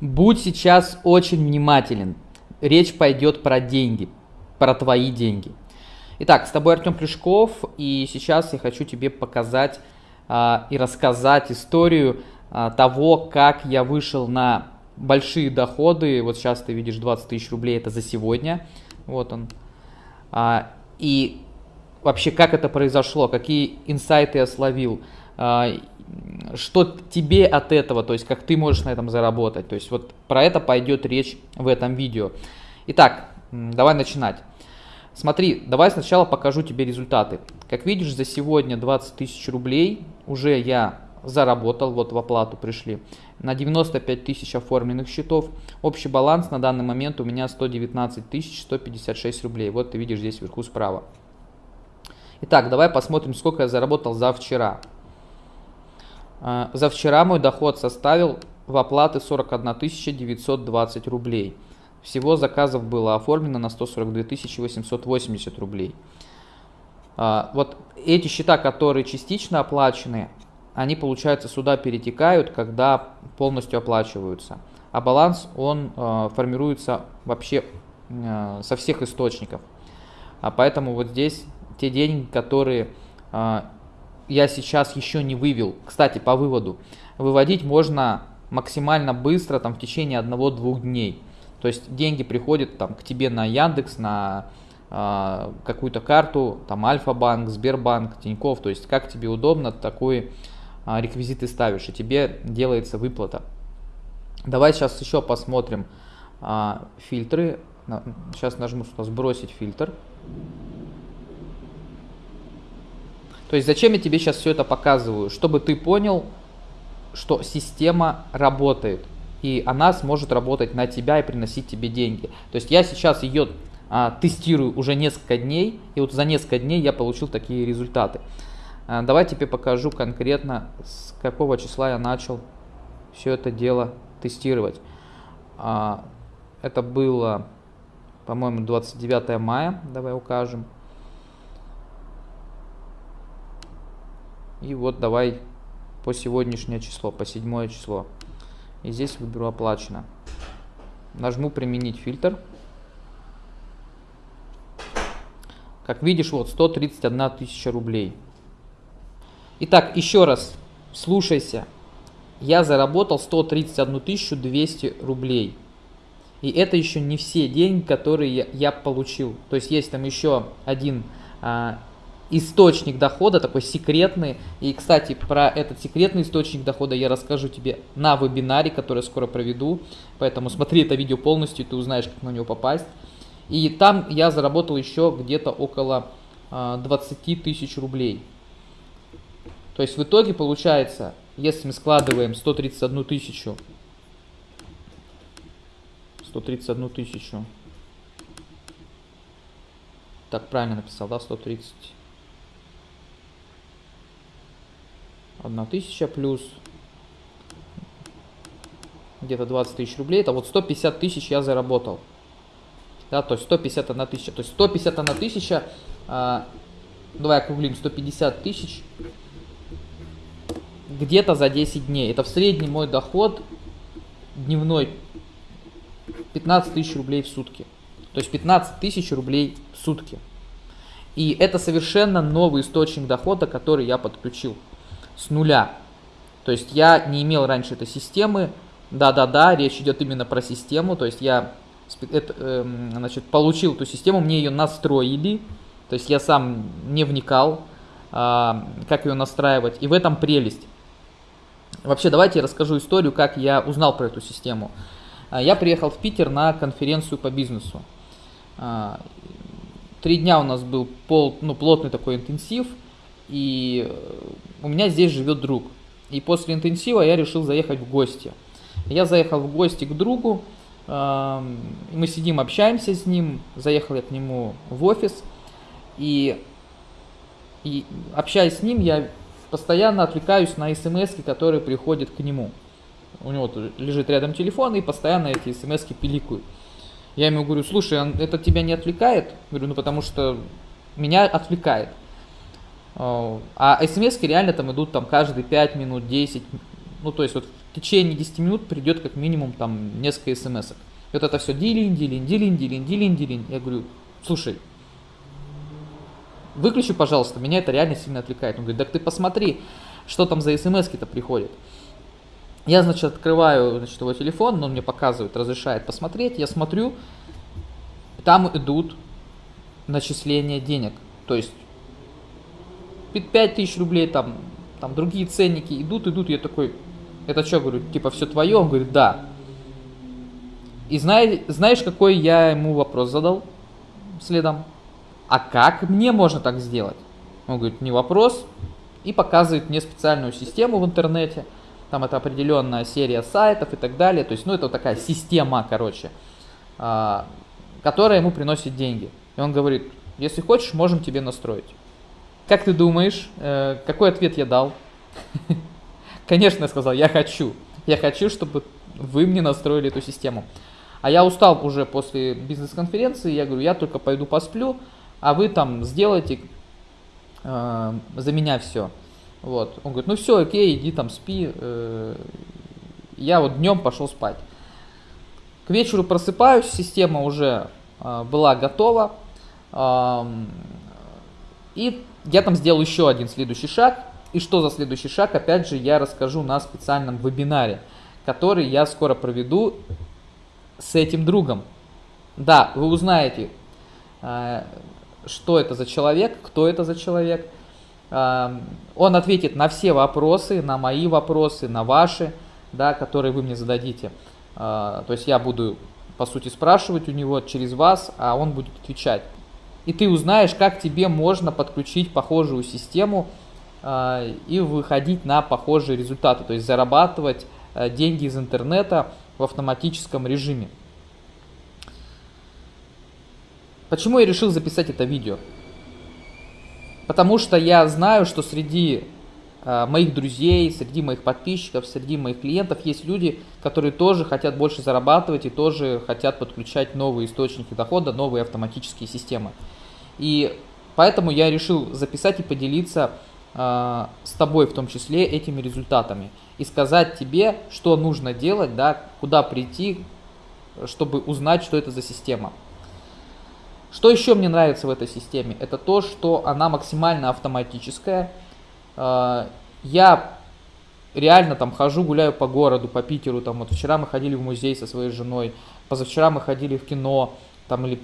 Будь сейчас очень внимателен. Речь пойдет про деньги, про твои деньги. Итак, с тобой Артем Плюшков, и сейчас я хочу тебе показать а, и рассказать историю а, того, как я вышел на большие доходы. Вот сейчас ты видишь 20 тысяч рублей, это за сегодня. Вот он. А, и вообще, как это произошло, какие инсайты я словил. Что тебе от этого, то есть как ты можешь на этом заработать. То есть вот про это пойдет речь в этом видео. Итак, давай начинать. Смотри, давай сначала покажу тебе результаты. Как видишь, за сегодня 20 тысяч рублей уже я заработал, вот в оплату пришли, на 95 тысяч оформленных счетов. Общий баланс на данный момент у меня 119 тысяч 156 рублей. Вот ты видишь здесь вверху справа. Итак, давай посмотрим, сколько я заработал за вчера. А, за вчера мой доход составил в оплаты 41 920 рублей. Всего заказов было оформлено на 142 880 рублей. А, вот эти счета, которые частично оплачены, они, получается, сюда перетекают, когда полностью оплачиваются. А баланс, он э, формируется вообще со всех источников. А поэтому вот здесь те деньги, которые я сейчас еще не вывел. Кстати, по выводу. Выводить можно максимально быстро, там, в течение одного-двух дней. То есть деньги приходят там, к тебе на Яндекс, на э, какую-то карту, там Альфа-банк, Сбербанк, Тиньков. То есть как тебе удобно, такой э, реквизит ты ставишь, и тебе делается выплата. Давай сейчас еще посмотрим э, фильтры. Сейчас нажму сбросить фильтр. То есть зачем я тебе сейчас все это показываю? Чтобы ты понял, что система работает. И она сможет работать на тебя и приносить тебе деньги. То есть я сейчас ее а, тестирую уже несколько дней. И вот за несколько дней я получил такие результаты. А, давай тебе покажу конкретно, с какого числа я начал все это дело тестировать. А, это было, по-моему, 29 мая. Давай укажем. И вот давай по сегодняшнее число, по седьмое число. И здесь выберу оплачено. Нажму применить фильтр. Как видишь, вот 131 тысяча рублей. Итак, еще раз, слушайся. Я заработал 131 200 рублей. И это еще не все деньги, которые я, получил. То есть есть там еще один а, источник дохода, такой секретный. И, кстати, про этот секретный источник дохода я расскажу тебе на вебинаре, который скоро проведу. Поэтому смотри это видео полностью, ты узнаешь, как на него попасть. И там я заработал еще где-то около 20 а, тысяч рублей. То есть в итоге получается, если мы складываем 131 тысячу, 131 тысячу, так правильно написал, да, 130 1000 плюс где-то 20 тысяч рублей. Это вот 150 тысяч я заработал. Да, то есть 151 тысяча. То есть 151 тысяча, а, давай округлим, 150 тысяч где-то за 10 дней. Это в среднем мой доход дневной 15 тысяч рублей в сутки. То есть 15 тысяч рублей в сутки. И это совершенно новый источник дохода, который я подключил с нуля. То есть я не имел раньше этой системы. Да-да-да, речь идет именно про систему. То есть я это, э, значит, получил эту систему, мне ее настроили. То есть я сам не вникал, э, как ее настраивать. И в этом прелесть. Вообще, давайте я расскажу историю, как я узнал про эту систему. А, я приехал в Питер на конференцию по бизнесу. А, три дня у нас был пол, ну, плотный такой интенсив – и э, у меня здесь живет друг. И после интенсива я решил заехать в гости. Я заехал в гости к другу, мы сидим, общаемся с ним, заехал я к нему в офис, и, и общаясь с ним, я постоянно отвлекаюсь на смс, которые приходят к нему. У него лежит рядом телефон, и постоянно эти смс пиликают. Я ему говорю, слушай, это тебя не отвлекает? Говорю, ну потому что меня отвлекает. А смс реально там идут там каждые 5 минут, 10, Ну, то есть вот в течение 10 минут придет как минимум там несколько смс -ок. И вот это все дилин, дилин, дилин, дилин, дилин, дилин. Я говорю, слушай, выключи, пожалуйста, меня это реально сильно отвлекает. Он говорит, так ты посмотри, что там за смс-ки-то приходят. Я, значит, открываю значит, его телефон, он мне показывает, разрешает посмотреть. Я смотрю, там идут начисления денег. То есть 5 тысяч рублей, там, там другие ценники идут, идут. Я такой, это что, говорю, типа все твое? Он говорит, да. И знаешь, знаешь, какой я ему вопрос задал следом? А как мне можно так сделать? Он говорит, не вопрос. И показывает мне специальную систему в интернете – там это определенная серия сайтов и так далее. То есть, ну, это такая система, короче, а, которая ему приносит деньги. И он говорит, если хочешь, можем тебе настроить. Как ты думаешь, э, какой ответ я дал? Конечно, я сказал, я хочу. Я хочу, чтобы вы мне настроили эту систему. А я устал уже после бизнес-конференции, я говорю, я только пойду посплю, а вы там сделайте э, за меня все. Вот. Он говорит, ну все, окей, иди там спи. Э, я вот днем пошел спать. К вечеру просыпаюсь, система уже а, была готова. И я там сделал еще один следующий шаг. И что за следующий шаг, опять же, я расскажу на специальном вебинаре, который я скоро проведу с этим другом. Да, вы узнаете, а, что это за человек, кто это за человек. Он ответит на все вопросы, на мои вопросы, на ваши, да, которые вы мне зададите. А, то есть я буду, по сути, спрашивать у него через вас, а он будет отвечать. И ты узнаешь, как тебе можно подключить похожую систему а, и выходить на похожие результаты, то есть зарабатывать а, деньги из интернета в автоматическом режиме. Почему я решил записать это видео? Потому что я знаю, что среди э, моих друзей, среди моих подписчиков, среди моих клиентов есть люди, которые тоже хотят больше зарабатывать и тоже хотят подключать новые источники дохода, новые автоматические системы. И поэтому я решил записать и поделиться э, с тобой в том числе этими результатами. И сказать тебе, что нужно делать, да, куда прийти, чтобы узнать, что это за система. Что еще мне нравится в этой системе? Это то, что она максимально автоматическая. Я реально там хожу, гуляю по городу, по Питеру. Там вот вчера мы ходили в музей со своей женой, позавчера мы ходили в кино, там или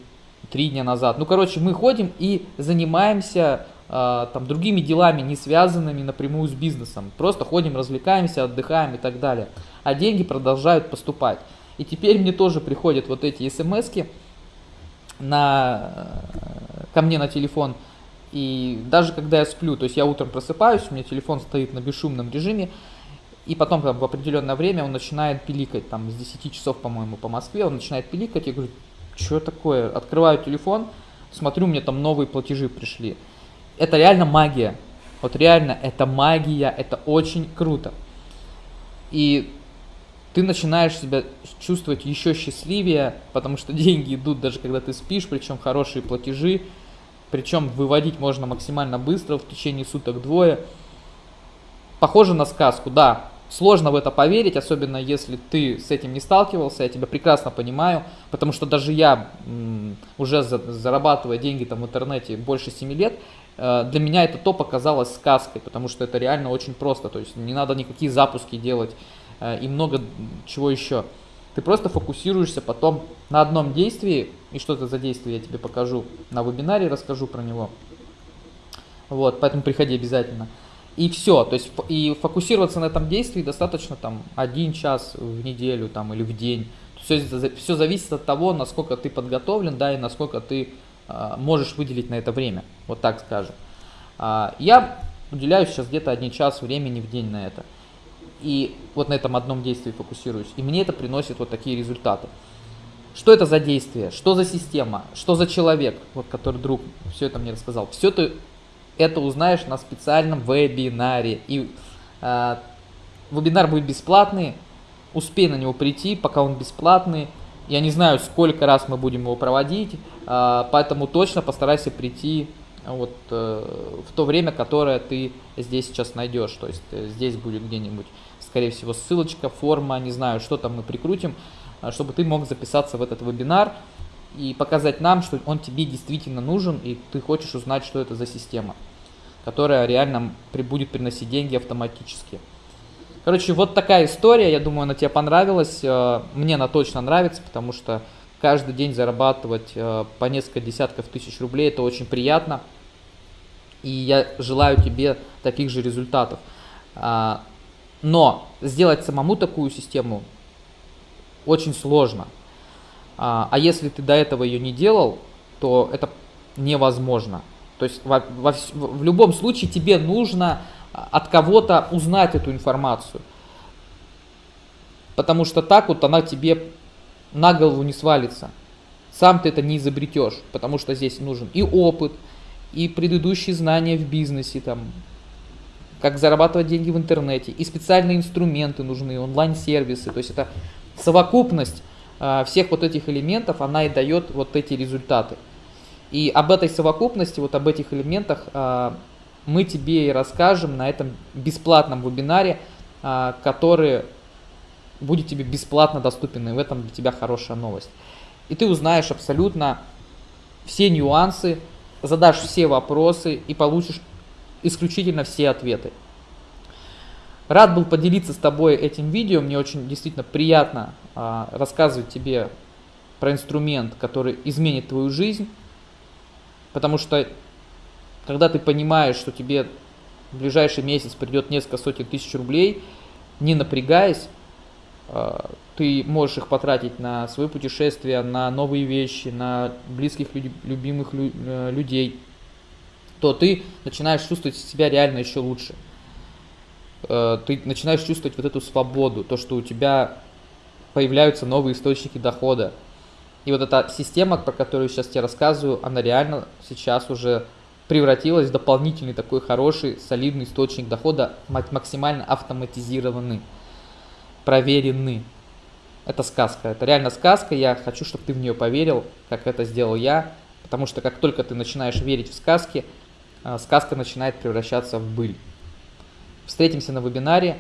три дня назад. Ну, короче, мы ходим и занимаемся э, там другими делами, не связанными напрямую с бизнесом. Просто ходим, развлекаемся, отдыхаем и так далее. А деньги продолжают поступать. И теперь мне тоже приходят вот эти смс-ки, на, ко мне на телефон. И даже когда я сплю, то есть я утром просыпаюсь, у меня телефон стоит на бесшумном режиме, и потом там, в определенное время он начинает пиликать, там с 10 часов, по-моему, по Москве, он начинает пиликать, я говорю, что такое? Открываю телефон, смотрю, мне там новые платежи пришли. Это реально магия. Вот реально, это магия, это очень круто. И ты начинаешь себя чувствовать еще счастливее, потому что деньги идут даже когда ты спишь, причем хорошие платежи, причем выводить можно максимально быстро, в течение суток двое. Похоже на сказку, да, сложно в это поверить, особенно если ты с этим не сталкивался, я тебя прекрасно понимаю, потому что даже я, уже зарабатывая деньги там в интернете больше 7 лет, э, для меня это то показалось сказкой, потому что это реально очень просто, то есть не надо никакие запуски делать, Э, и много чего еще. Ты просто фокусируешься потом на одном действии, и что это за действие я тебе покажу на вебинаре, расскажу про него. Вот, поэтому приходи обязательно. И все, то есть и фокусироваться на этом действии достаточно там один час в неделю там или в день. Все, все зависит от того, насколько ты подготовлен, да, и насколько ты э, можешь выделить на это время, вот так скажем. А, я уделяю сейчас где-то один час времени в день на это и вот на этом одном действии фокусируюсь. И мне это приносит вот такие результаты. Что это за действие? Что за система? Что за человек, вот который друг все это мне рассказал? Все ты это узнаешь на специальном вебинаре. И э, вебинар будет бесплатный. Успей на него прийти, пока он бесплатный. Я не знаю, сколько раз мы будем его проводить, э, поэтому точно постарайся прийти вот э, в то время, которое ты здесь сейчас найдешь. То есть э, здесь будет где-нибудь скорее всего, ссылочка, форма, не знаю, что там мы прикрутим, а, чтобы ты мог записаться в этот вебинар и показать нам, что он тебе действительно нужен, и ты хочешь узнать, что это за система, которая реально будет приносить деньги автоматически. Короче, вот такая история, я думаю, она тебе понравилась, э, мне она точно нравится, потому что каждый день зарабатывать э, по несколько десятков тысяч рублей, это очень приятно, и я желаю тебе таких же результатов. А, но сделать самому такую систему очень сложно. А, а если ты до этого ее не делал, то это невозможно. То есть во, во, в любом случае тебе нужно от кого-то узнать эту информацию. Потому что так вот она тебе на голову не свалится. Сам ты это не изобретешь, потому что здесь нужен и опыт, и предыдущие знания в бизнесе, там, как зарабатывать деньги в интернете, и специальные инструменты нужны, онлайн-сервисы. То есть это совокупность э, всех вот этих элементов, она и дает вот эти результаты. И об этой совокупности, вот об этих элементах э, мы тебе и расскажем на этом бесплатном вебинаре, э, который будет тебе бесплатно доступен, и в этом для тебя хорошая новость. И ты узнаешь абсолютно все нюансы, задашь все вопросы и получишь исключительно все ответы. Рад был поделиться с тобой этим видео. Мне очень действительно приятно а, рассказывать тебе про инструмент, который изменит твою жизнь. Потому что когда ты понимаешь, что тебе в ближайший месяц придет несколько сотен тысяч рублей, не напрягаясь, ты можешь их потратить на свои путешествия, на новые вещи, на близких, любимых э, людей, то ты начинаешь чувствовать себя реально еще лучше. Э, ты начинаешь чувствовать вот эту свободу, то, что у тебя появляются новые источники дохода. И вот эта система, про которую сейчас тебе рассказываю, она реально сейчас уже превратилась в дополнительный такой хороший, солидный источник дохода, максимально автоматизированный, проверенный. Это сказка, это реально сказка, я хочу, чтобы ты в нее поверил, как это сделал я, потому что как только ты начинаешь верить в сказки, э, сказка начинает превращаться в быль. Встретимся на вебинаре.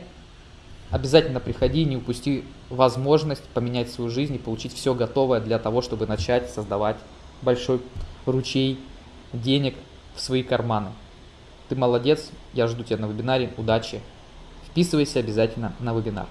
Обязательно приходи, не упусти возможность поменять свою жизнь и получить все готовое для того, чтобы начать создавать большой ручей денег в свои карманы. Ты молодец, я жду тебя на вебинаре, удачи. Вписывайся обязательно на вебинар.